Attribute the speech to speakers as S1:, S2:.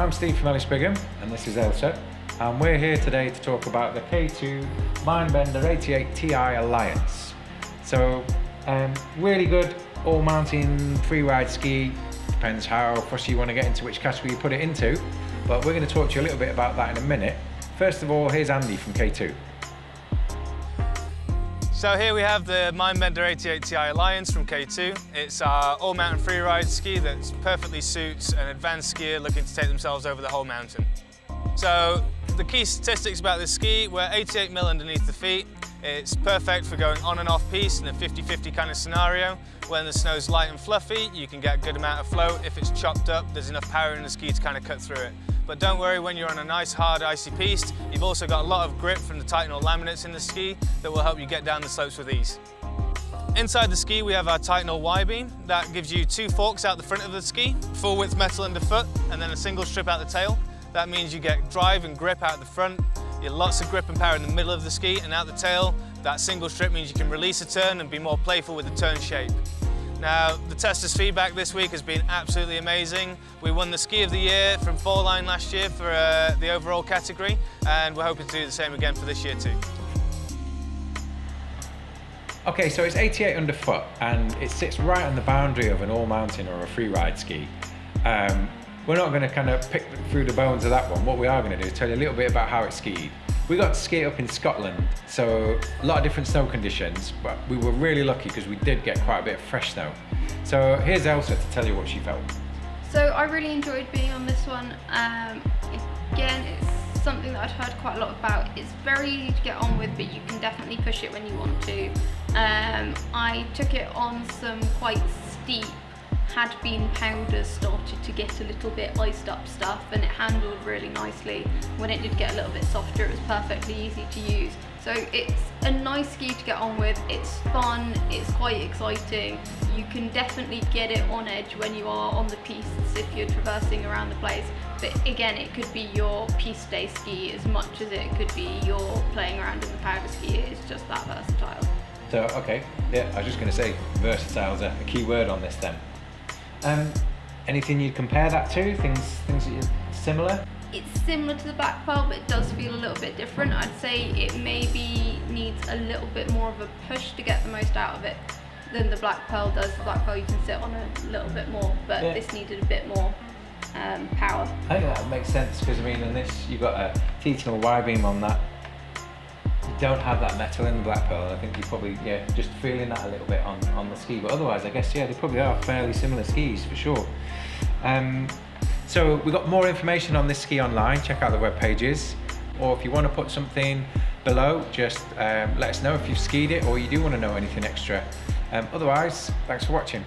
S1: I'm Steve from Ellis Brigham and this is Elsa and we're here today to talk about the K2 Mindbender 88 Ti Alliance. So um, really good all mountain free ride ski, depends how fussy you want to get into which category you put it into but we're going to talk to you a little bit about that in a minute. First of all here's Andy from K2.
S2: So here we have the Mindbender 88 Ti Alliance from K2. It's our all-mountain freeride ski that perfectly suits an advanced skier looking to take themselves over the whole mountain. So the key statistics about this ski, we're 88 mil underneath the feet. It's perfect for going on and off piste in a 50-50 kind of scenario. When the snow's light and fluffy, you can get a good amount of float. If it's chopped up, there's enough power in the ski to kind of cut through it. But don't worry, when you're on a nice, hard, icy piste, you've also got a lot of grip from the Titanal laminates in the ski that will help you get down the slopes with ease. Inside the ski, we have our Titanal Y-beam. That gives you two forks out the front of the ski, full width metal underfoot, and then a single strip out the tail. That means you get drive and grip out the front, you get lots of grip and power in the middle of the ski, and out the tail, that single strip means you can release a turn and be more playful with the turn shape. Now, the testers' feedback this week has been absolutely amazing. We won the Ski of the Year from Fall-Line last year for uh, the overall category, and we're hoping to do the same again for this year too.
S1: Okay, so it's 88 underfoot, and it sits right on the boundary of an all-mountain or a free ride ski. Um, we're not going to kind of pick through the bones of that one. What we are going to do is tell you a little bit about how it's skied. We got to ski up in Scotland, so a lot of different snow conditions, but we were really lucky because we did get quite a bit of fresh snow. So here's Elsa to tell you what she felt.
S3: So I really enjoyed being on this one. Um, again, it's something that I'd heard quite a lot about. It's very easy to get on with, but you can definitely push it when you want to. Um, I took it on some quite steep had been powder started to get a little bit iced up stuff and it handled really nicely. When it did get a little bit softer it was perfectly easy to use. So it's a nice ski to get on with, it's fun, it's quite exciting. You can definitely get it on edge when you are on the pistes if you're traversing around the place. But again, it could be your piste day ski as much as it could be your playing around in the powder ski. It's just that versatile.
S1: So, okay, yeah, I was just going to say versatile is a key word on this then. Um, anything you'd compare that to? Things, things that are similar?
S3: It's similar to the Black Pearl, but it does feel a little bit different. I'd say it maybe needs a little bit more of a push to get the most out of it than the Black Pearl does. The Black Pearl you can sit on a little bit more, but yeah. this needed a bit more um, power.
S1: I think that makes sense because I mean, in this you've got a Titanal Y-beam on that don't have that metal in the Black Pearl. I think you probably, yeah, just feeling that a little bit on, on the ski. But otherwise, I guess, yeah, they probably are fairly similar skis for sure. Um, so we've got more information on this ski online. Check out the web pages. Or if you want to put something below, just um, let us know if you've skied it or you do want to know anything extra. Um, otherwise, thanks for watching.